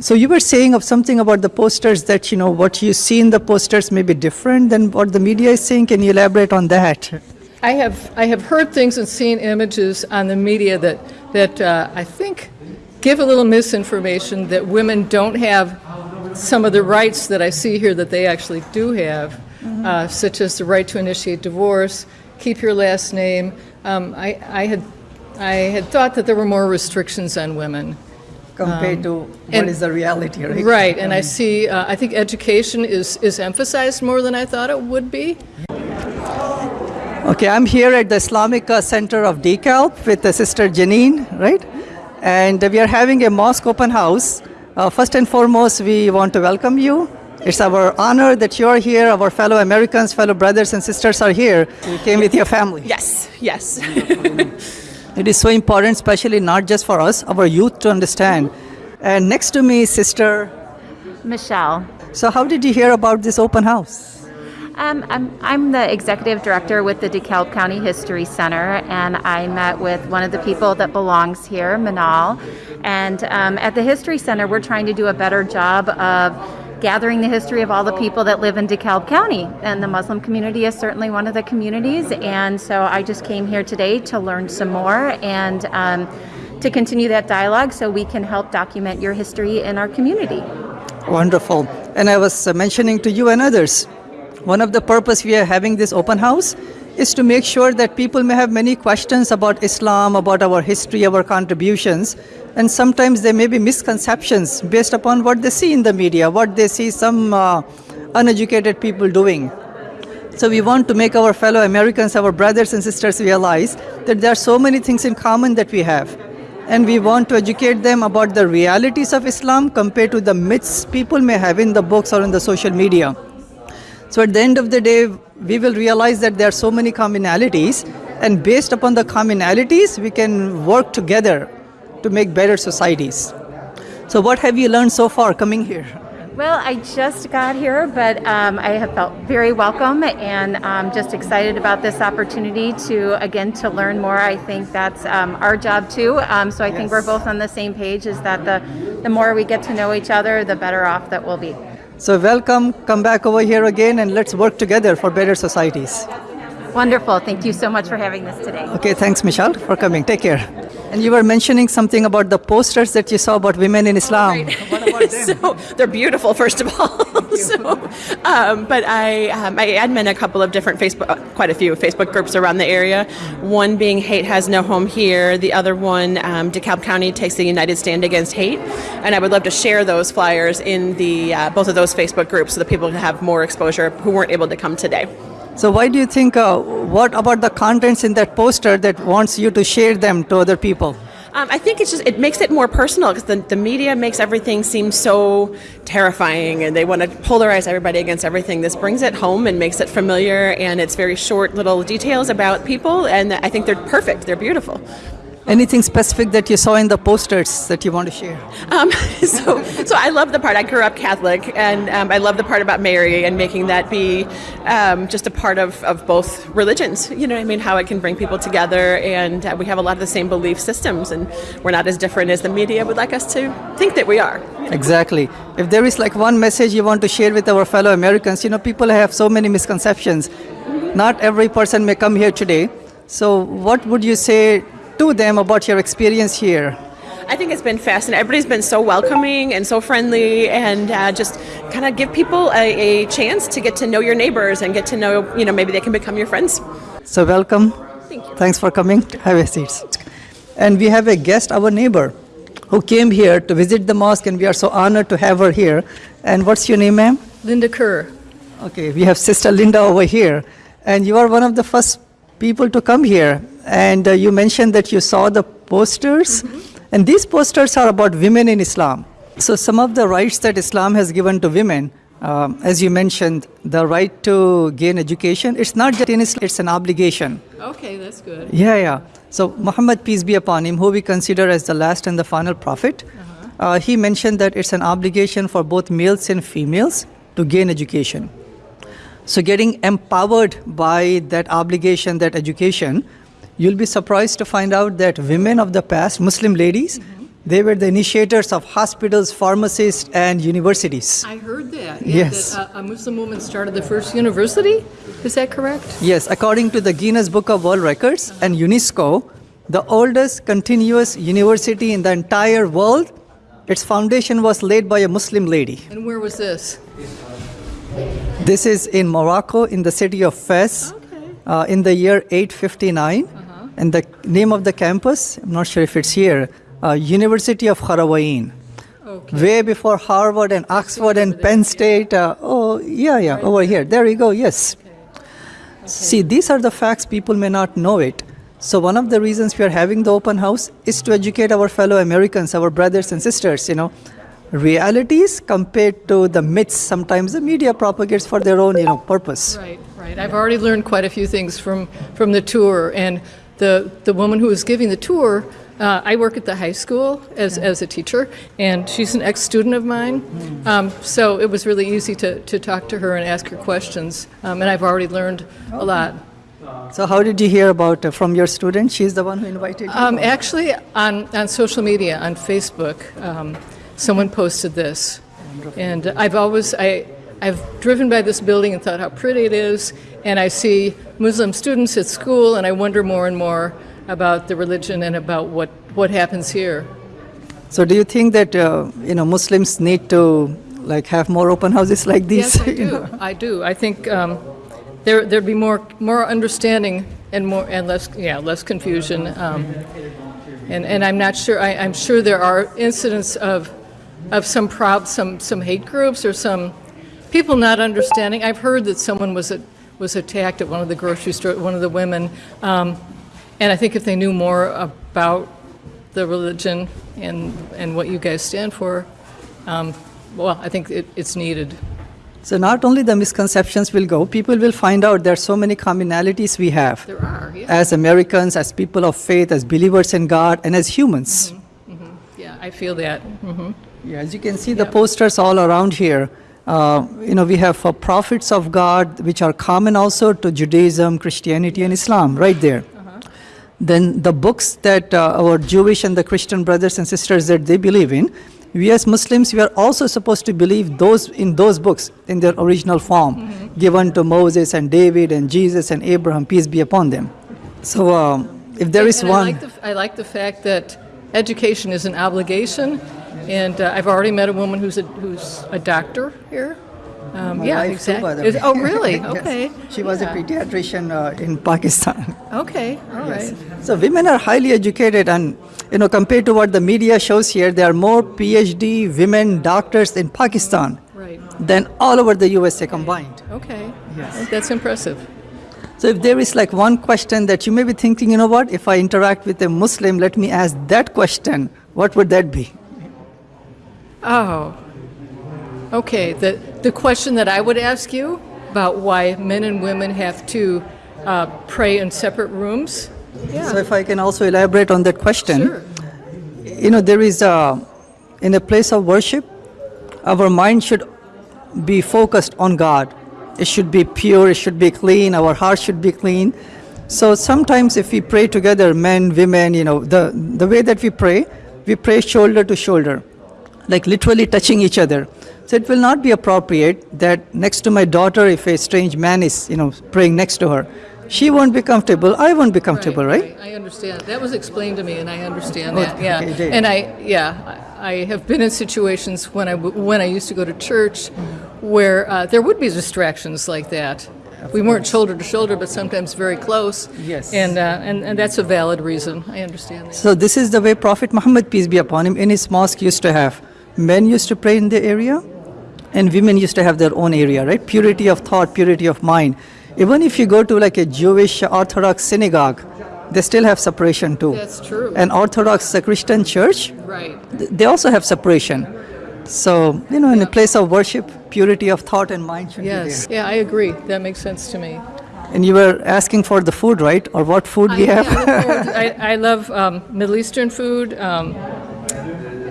So you were saying of something about the posters that you know what you see in the posters may be different than what the media is saying. Can you elaborate on that? I have, I have heard things and seen images on the media that, that uh, I think give a little misinformation that women don't have some of the rights that I see here that they actually do have, uh, such as the right to initiate divorce, keep your last name. Um, I, I, had, I had thought that there were more restrictions on women. Compared to what and- is the reality, right? Right, and I see, uh, I think education is, is emphasized more than I thought it would be. Okay, I'm here at the Islamic uh, Center of DeKalb with the sister Janine, right? And we are having a mosque open house. Uh, first and foremost, we want to welcome you. It's our honor that you are here. Our fellow Americans, fellow brothers and sisters are here. You came with your family. Yes, yes. It is so important, especially not just for us, our youth to understand. And next to me is Sister. Michelle. So, how did you hear about this open house? Um, I'm, I'm the executive director with the DeKalb County History Center, and I met with one of the people that belongs here, Manal. And um, at the History Center, we're trying to do a better job of gathering the history of all the people that live in DeKalb County. And the Muslim community is certainly one of the communities. And so I just came here today to learn some more and um, to continue that dialogue so we can help document your history in our community. Wonderful. And I was mentioning to you and others, one of the purpose we are having this open house is to make sure that people may have many questions about Islam, about our history, our contributions, and sometimes there may be misconceptions based upon what they see in the media, what they see some uh, uneducated people doing. So we want to make our fellow Americans, our brothers and sisters realize that there are so many things in common that we have. And we want to educate them about the realities of Islam compared to the myths people may have in the books or in the social media. So at the end of the day, we will realize that there are so many commonalities, and based upon the commonalities, we can work together to make better societies. So, what have you learned so far coming here? Well, I just got here, but um, I have felt very welcome and I'm just excited about this opportunity to, again, to learn more. I think that's um, our job too. Um, so I think we're both on the same page is that the, the more we get to know each other, the better off that we'll be. So, welcome, come back over here again, and let's work together for better societies. Wonderful. Thank you so much for having this today. Okay, thanks, Michelle, for coming. Take care. And you were mentioning something about the posters that you saw about women in Islam. Them? so they're beautiful, first of all. so, um, but I, um, I admin a couple of different Facebook, uh, quite a few Facebook groups around the area. One being Hate Has No Home Here. The other one, um, DeKalb County takes the United Stand Against Hate. And I would love to share those flyers in the uh, both of those Facebook groups so that people can have more exposure who weren't able to come today. So, why do you think, uh, what about the contents in that poster that wants you to share them to other people? Um, I think it's just it makes it more personal because the, the media makes everything seem so terrifying and they want to polarize everybody against everything. This brings it home and makes it familiar and it's very short little details about people and I think they're perfect. They're beautiful. Anything specific that you saw in the posters that you want to share? Um, so, so I love the part. I grew up Catholic, and um, I love the part about Mary and making that be um, just a part of, of both religions. You know what I mean? How it can bring people together, and uh, we have a lot of the same belief systems, and we're not as different as the media would like us to think that we are. Exactly. If there is like one message you want to share with our fellow Americans, you know, people have so many misconceptions. Not every person may come here today. So, what would you say to them about your experience here? I think it's been fascinating. Everybody's been so welcoming and so friendly, and uh, just kind of give people a, a chance to get to know your neighbors and get to know, you know, maybe they can become your friends. So, welcome. Thank you. Thanks for coming. Have a seat. And we have a guest, our neighbor, who came here to visit the mosque, and we are so honored to have her here. And what's your name, ma'am? Linda Kerr. Okay, we have Sister Linda over here, and you are one of the first people to come here. And uh, you mentioned that you saw the posters, and these posters are about women in Islam. So, some of the rights that Islam has given to women, um, as you mentioned, the right to gain education, it's not just in Islam, it's an obligation. Okay, that's good. Yeah, yeah. So Muhammad, peace be upon him, who we consider as the last and the final prophet, uh, he mentioned that it's an obligation for both males and females to gain education. So getting empowered by that obligation, that education, you'll be surprised to find out that women of the past, Muslim ladies, They were the initiators of hospitals, pharmacists, and universities. I heard that. Yes. That, uh, a Muslim woman started the first university. Is that correct? Yes, according to the Guinness Book of World Records and UNESCO, the oldest continuous university in the entire world, its foundation was laid by a Muslim lady. And where was this? This is in Morocco, in the city of Fez, uh, in the year 859. And the name of the campus, I'm not sure if it's here, uh, University of Qarawiyyin. Okay. Way before Harvard and Oxford and Penn State. Uh, oh, yeah, yeah, over here. There you go, yes. See, these are the facts, people may not know it. So, one of the reasons we are having the open house is to educate our fellow Americans, our brothers and sisters, you know, realities compared to the myths sometimes the media propagates for their own, you know, purpose. Right, right. I've already learned quite a few things from, from the tour. And the, the woman who was giving the tour, uh, I work at the high school as, as a teacher, and she's an ex student of mine. Um, so it was really easy to, to talk to her and ask her questions. Um, and I've already learned a lot. So, how did you hear about uh, from your student? She's the one who invited you. Um, actually, on, on social media, on Facebook, um, someone posted this. And I've always, I, I've driven by this building and thought how pretty it is, and I see Muslim students at school, and I wonder more and more about the religion and about what, what happens here. So, do you think that uh, you know Muslims need to like have more open houses like these? Yes, I you know? do. I do. I think um, there there'd be more more understanding and more and less yeah less confusion. Um, and and I'm not sure. I, I'm sure there are incidents of of some prob some some hate groups or some people not understanding. I've heard that someone was at, was attacked at one of the grocery store. One of the women. Um, and I think if they knew more about the religion and and what you guys stand for, um, well, I think it, it's needed. So not only the misconceptions will go, people will find out there are so many commonalities we have There are, yeah. as Americans, as people of faith, as believers in God, and as humans. Yeah, I feel that. hmm Yeah, as you can see, the posters all around here. Uh, you know, we have uh, prophets of God, which are common also to Judaism, Christianity, and Islam, right there. Then the books that uh, our Jewish and the Christian brothers and sisters that they believe in, we as Muslims, we are also supposed to believe those in those books in their original form, given to Moses and David and Jesus and Abraham, peace be upon them. So, um, if there is And I one, like, the, I like the fact that education is an obligation, and uh, I've already met a woman who's a, who's a doctor here. Um, My yeah, wife too, by the exactly. way. Oh, really? Yes. Okay. She was Yeah. a pediatrician uh, in Pakistan. Okay, all right. So women are highly educated, and you know, compared to what the media shows here, there are more PhD women doctors in Pakistan Right. than all over the USA combined. Okay. Yes. That's impressive. So if there is like one question that you may be thinking, you know what, if I interact with a Muslim, let me ask that question, what would that be? Oh. Okay. The, the question that I would ask you about why men and women have to uh, pray in separate rooms. Yeah. So if I can also elaborate on that question. Sure. you know there is a in a place of worship our mind should be focused on god it should be pure it should be clean our heart should be clean so sometimes if we pray together men women you know the the way that we pray we pray shoulder to shoulder like literally touching each other so it will not be appropriate that next to my daughter if a strange man is you know praying next to her she won't be comfortable i won't be comfortable right, I understand. That was explained to me, and I understand Oh, that. Yeah, okay, and I yeah, I I have been in situations when I when I used to go to church where uh, there would be distractions like that. we weren't shoulder to shoulder, but sometimes very close. Yes. and uh, and and that's a valid reason. I understand that. So this is the way Prophet Muhammad peace be upon him in his mosque used to have. Men used to pray in the area, and women used to have their own area, right? Purity of thought, purity of mind. Even if you go to like a Jewish Orthodox synagogue, they still have separation too. That's true. An Orthodox Christian church, Right. th- they also have separation. So you know, in a place of worship, purity of thought and mind should Yes. be Yeah, I agree. That makes sense to me. And you were asking for the food, right? Or what food we have? yeah, I to- I, I love um, Middle Eastern food. Um,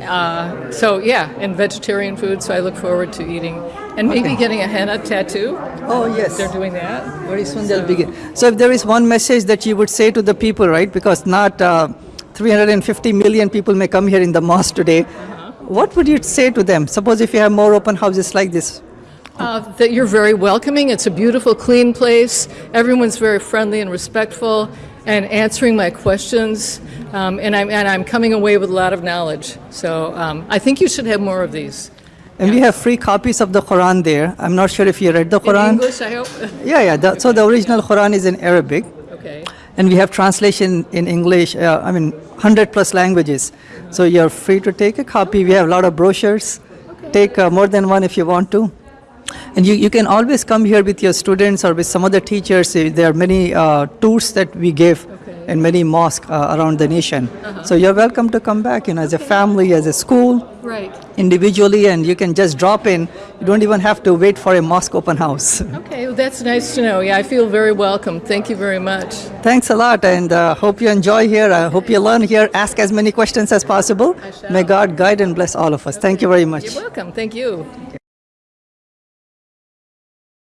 uh, so yeah, and vegetarian food. So I look forward to eating and maybe getting a henna tattoo. oh yes. They're doing that. Very soon they'll begin. So if there is one message that you would say to the people, right? Because not uh, 350 million people may come here in the mosque today. What would you say to them? Suppose if you have more open houses like this. Uh, that you're very welcoming. It's a beautiful, clean place. Everyone's very friendly and respectful and answering my questions. Um, and, I'm, and I'm coming away with a lot of knowledge. So um, I think you should have more of these. And we have free copies of the Quran there. I'm not sure if you read the In Quran. English, I hope? Yeah, yeah. The, so the original Quran is in Arabic. okay. and we have translation in English, uh, I mean, 100 plus languages. So you're free to take a copy. We have a lot of brochures. Take uh, more than one if you want to. And you, you can always come here with your students or with some other teachers. Uh, There are many uh, tours that we give Okay. in many mosques uh, around the nation. So you're welcome to come back, you know, as a family, as a school, Right. individually, and you can just drop in. You don't even have to wait for a mosque open house. Okay, well, that's nice to know. Yeah, I feel very welcome. Thank you very much. Thanks a lot, and uh, hope you enjoy here. I hope you learn here. Ask as many questions as possible. May God guide and bless all of us. Thank you very much. You're welcome. Thank you.